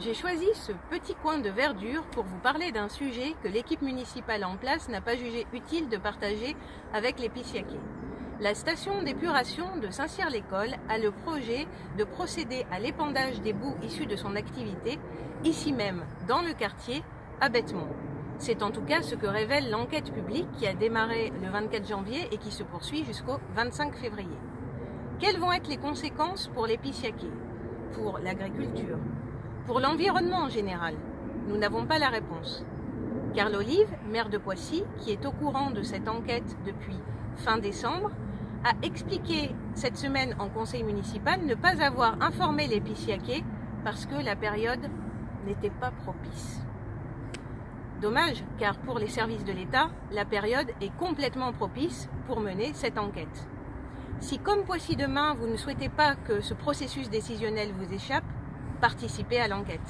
J'ai choisi ce petit coin de verdure pour vous parler d'un sujet que l'équipe municipale en place n'a pas jugé utile de partager avec les. La station d'épuration de Saint-Cyr-l'École a le projet de procéder à l'épandage des boues issues de son activité, ici même, dans le quartier, à Bêtemont. C'est en tout cas ce que révèle l'enquête publique qui a démarré le 24 janvier et qui se poursuit jusqu'au 25 février. Quelles vont être les conséquences pour les Pour l'agriculture Pour l'environnement en général Nous n'avons pas la réponse. Carl Olive, maire de Poissy, qui est au courant de cette enquête depuis fin décembre, a expliqué cette semaine en conseil municipal ne pas avoir informé les Pissiaquais parce que la période n'était pas propice. Dommage, car pour les services de l'État, la période est complètement propice pour mener cette enquête. Si comme Poissy demain, vous ne souhaitez pas que ce processus décisionnel vous échappe, participez à l'enquête.